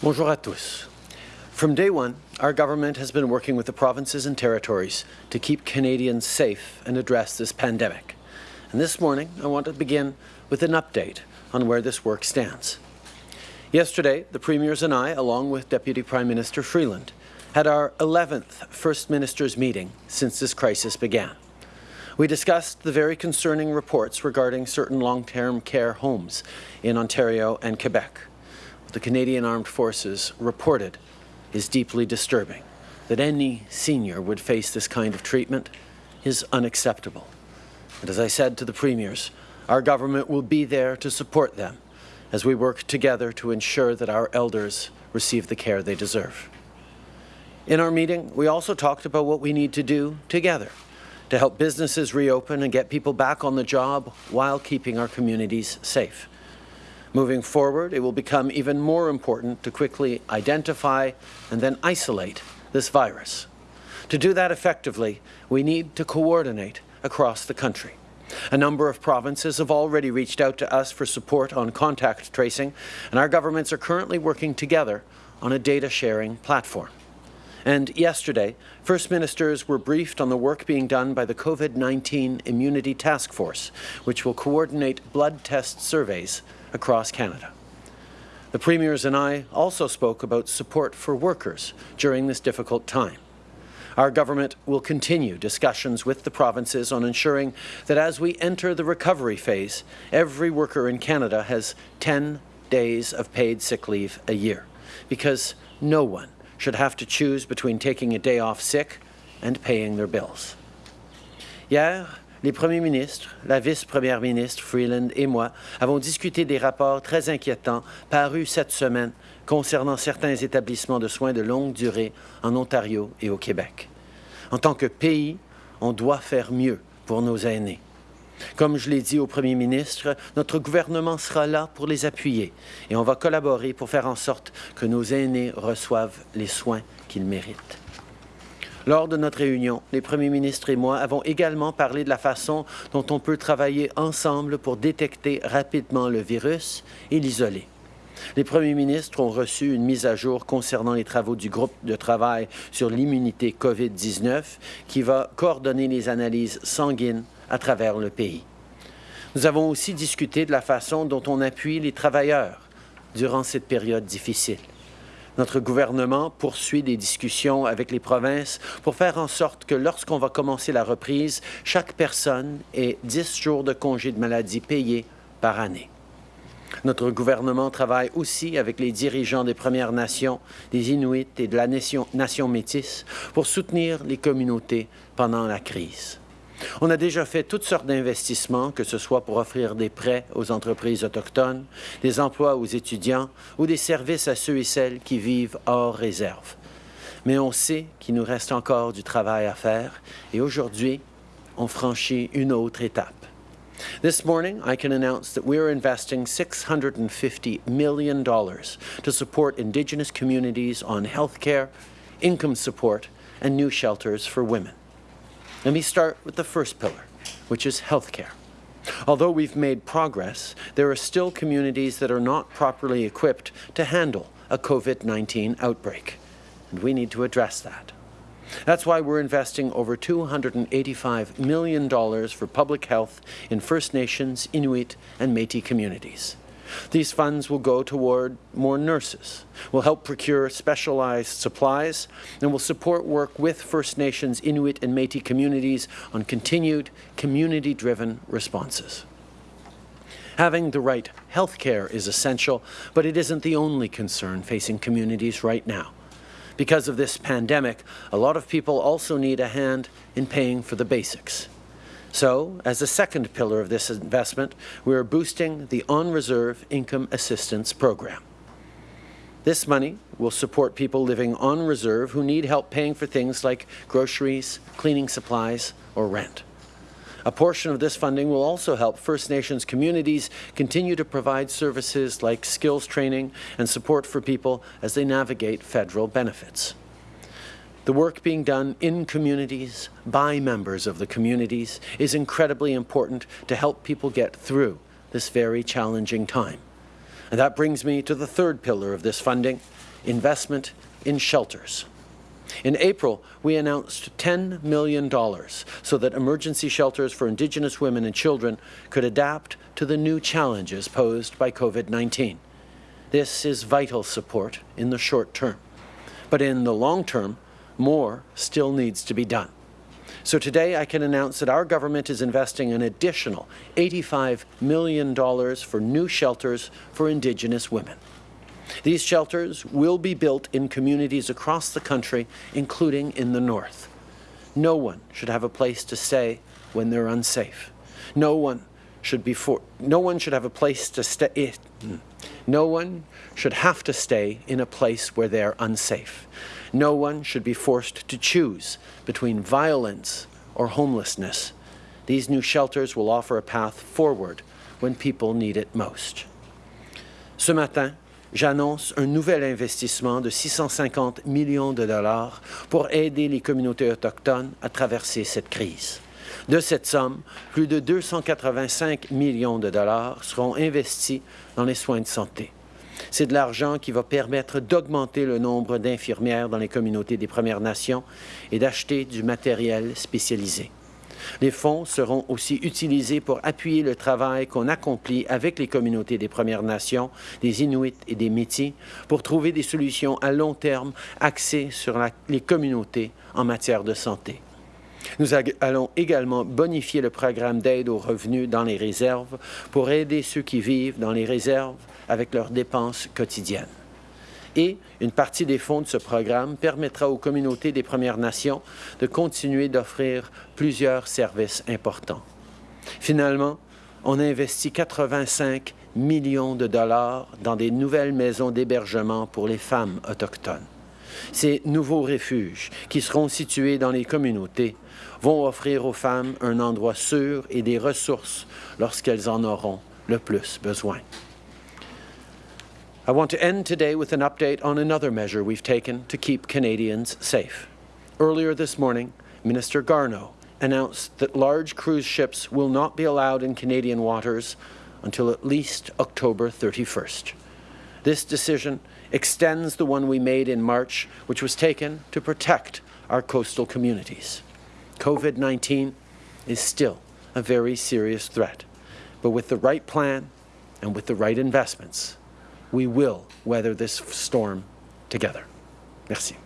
Bonjour à tous. From day one, our government has been working with the provinces and territories to keep Canadians safe and address this pandemic. And this morning, I want to begin with an update on where this work stands. Yesterday, the Premiers and I, along with Deputy Prime Minister Freeland, had our 11th First Minister's meeting since this crisis began. We discussed the very concerning reports regarding certain long-term care homes in Ontario and Quebec. The Canadian Armed Forces reported is deeply disturbing. That any senior would face this kind of treatment is unacceptable. And as I said to the premiers, our government will be there to support them as we work together to ensure that our elders receive the care they deserve. In our meeting, we also talked about what we need to do together to help businesses reopen and get people back on the job while keeping our communities safe. Moving forward, it will become even more important to quickly identify and then isolate this virus. To do that effectively, we need to coordinate across the country. A number of provinces have already reached out to us for support on contact tracing, and our governments are currently working together on a data sharing platform. And yesterday, First Ministers were briefed on the work being done by the COVID-19 Immunity Task Force, which will coordinate blood test surveys across Canada. The Premiers and I also spoke about support for workers during this difficult time. Our government will continue discussions with the provinces on ensuring that as we enter the recovery phase, every worker in Canada has 10 days of paid sick leave a year, because no one should have to choose between taking a day off sick and paying their bills. Hier, les premiers ministres, la vice-première ministre Freeland et moi avons discuté des rapports très inquiétants parus cette semaine concernant certains établissements de soins de longue durée en Ontario et au Québec. En tant que pays, on doit faire mieux pour nos aînés. Comme je l'ai dit au Premier ministre, notre gouvernement sera là pour les appuyer et on va collaborer pour faire en sorte que nos aînés reçoivent les soins qu'ils méritent. Lors de notre réunion, les premiers ministres et moi avons également parlé de la façon dont on peut travailler ensemble pour détecter rapidement le virus et l'isoler. Les premiers ministres ont reçu une mise à jour concernant les travaux du groupe de travail sur l'immunité COVID-19 qui va coordonner les analyses sanguines à travers le pays. Nous avons aussi discuté de la façon dont on appuie les travailleurs durant cette période difficile. Notre gouvernement poursuit des discussions avec les provinces pour faire en sorte que lorsqu'on va commencer la reprise, chaque personne ait 10 jours de congé de maladie payés par année. Notre gouvernement travaille aussi avec les dirigeants des Premières Nations, des Inuits et de la nation, nation métisse pour soutenir les communautés pendant la crise. On a déjà fait toutes sortes d'investissements, que ce soit pour offrir des prêts aux entreprises autochtones, des emplois aux étudiants ou des services à ceux et celles qui vivent hors réserve. Mais on sait qu'il nous reste encore du travail à faire et aujourd'hui, on franchit une autre étape. This morning, I can announce that we are investing $650 million to support Indigenous communities on health care, income support, and new shelters for women. Let me start with the first pillar, which is healthcare. Although we've made progress, there are still communities that are not properly equipped to handle a COVID-19 outbreak, and we need to address that. That's why we're investing over $285 million for public health in First Nations, Inuit, and Métis communities. These funds will go toward more nurses, will help procure specialized supplies, and will support work with First Nations, Inuit and Métis communities on continued community-driven responses. Having the right health care is essential, but it isn't the only concern facing communities right now. Because of this pandemic, a lot of people also need a hand in paying for the basics. So, as a second pillar of this investment, we are boosting the on-reserve income assistance program. This money will support people living on reserve who need help paying for things like groceries, cleaning supplies, or rent. A portion of this funding will also help First Nations communities continue to provide services like skills training and support for people as they navigate federal benefits. The work being done in communities, by members of the communities, is incredibly important to help people get through this very challenging time. And that brings me to the third pillar of this funding, investment in shelters. In April, we announced $10 million so that emergency shelters for Indigenous women and children could adapt to the new challenges posed by COVID-19. This is vital support in the short term. But in the long term, more still needs to be done. So today I can announce that our government is investing an additional $85 million for new shelters for Indigenous women. These shelters will be built in communities across the country, including in the north. No one should have a place to stay when they're unsafe. No one should be for, no one should have a place to stay. Eh, hmm. No one should have to stay in a place where they're unsafe. No one should be forced to choose between violence or homelessness. These new shelters will offer a path forward when people need it most. Ce matin, j'annonce un nouvel investissement de 650 millions de dollars pour aider les communautés autochtones à traverser cette crise. De cette somme, plus de 285 millions de dollars seront investis dans les soins de santé. C'est de l'argent qui va permettre d'augmenter le nombre d'infirmières dans les communautés des Premières Nations et d'acheter du matériel spécialisé. Les fonds seront aussi utilisés pour appuyer le travail qu'on accomplit avec les communautés des Premières Nations, des Inuits et des Métis pour trouver des solutions à long terme axées sur les communautés en matière de santé. Nous allons également bonifier le programme d'aide aux revenus dans les réserves pour aider ceux qui vivent dans les réserves avec leurs dépenses quotidiennes. Et une partie des fonds de ce programme permettra aux communautés des Premières Nations de continuer d'offrir plusieurs services importants. Finalement, on a investi 85 millions de dollars dans des nouvelles maisons d'hébergement pour les femmes autochtones. Ces nouveaux refuges, qui seront situés dans les communautés, vont offrir aux femmes un endroit sûr et des ressources lorsqu'elles en auront le plus besoin. I want to end today with an update on another measure we've taken to keep Canadians safe. Earlier this morning, Minister Garneau announced that large cruise ships will not be allowed in Canadian waters until at least October 31st. This decision extends the one we made in March, which was taken to protect our coastal communities. COVID-19 is still a very serious threat, but with the right plan and with the right investments, we will weather this storm together. Merci.